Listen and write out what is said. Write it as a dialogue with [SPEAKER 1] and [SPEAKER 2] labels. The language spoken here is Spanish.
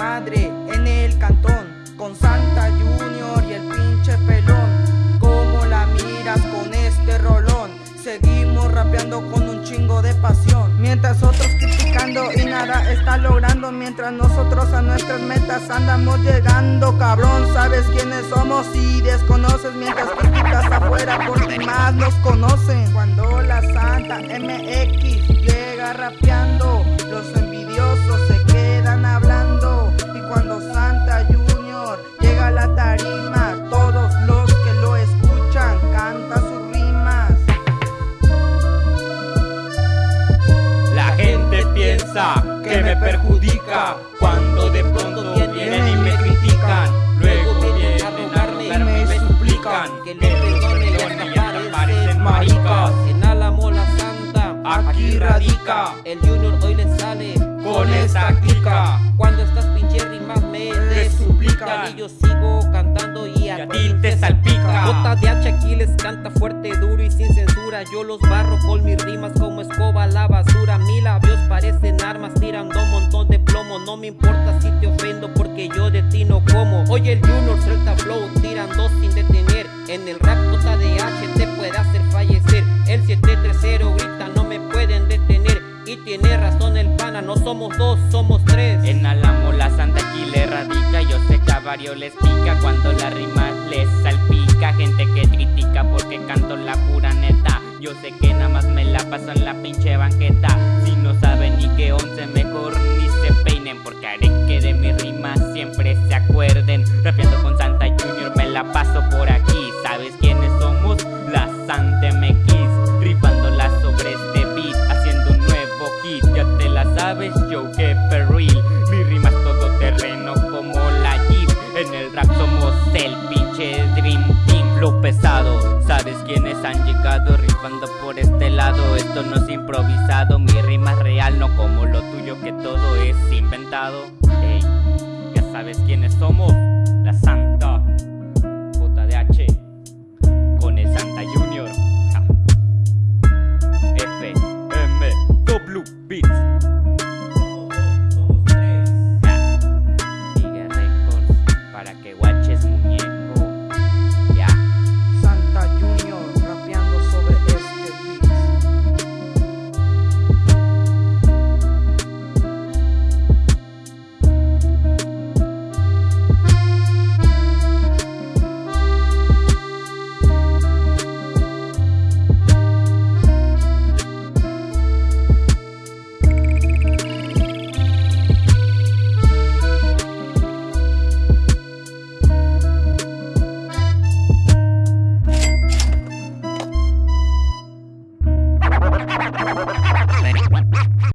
[SPEAKER 1] madre en el cantón Con Santa Junior y el pinche pelón. Como la miras con este rolón Seguimos rapeando con un chingo de pasión. Mientras otros criticando y nada está logrando Mientras nosotros a nuestras metas andamos llegando Cabrón, sabes quiénes somos y desconoces Mientras criticas afuera porque más nos conocen. Cuando la Santa MX llega rapeando
[SPEAKER 2] piensa que me perjudica Cuando de pronto vienen y me critican Luego vienen a rogarme y me suplican Que le perdone y hasta parecen
[SPEAKER 3] maricas. En Álamo la Santa Aquí radica El Junior hoy le sale con esta clica. Cuando estas pinches rimas me Te suplican. Y yo sigo cantando y a ti te salpica. J de H aquí les canta fuerte, duro y sin censura. Yo los barro con mis rimas como escoba a Oye el Junior suelta flow tirando sin detener. En el rap J de H te puede hacer fallecer. El 730 grita no me pueden detener Y tiene razón el pana, no somos dos, somos tres. En
[SPEAKER 2] Álamo la Santa aquí le radica. Yo sé que a varios les pica cuando la rima les salpica. Gente que critica porque canto la pura neta. Yo sé que nada más me la paso en la pinche banqueta. Si no saben ni qué once mejor ni se peinen Porque haré que de mi rima siempre se acuerden sabes, yo que perril. Mi rima es todo terreno como la Jeep. En el rap somos el pinche Dream Team. Flow pesado, sabes quiénes han llegado Rifando por este lado Esto no es improvisado. Mi rima es real, no como lo tuyo que todo es inventado. Ey, ya sabes quiénes somos La Santa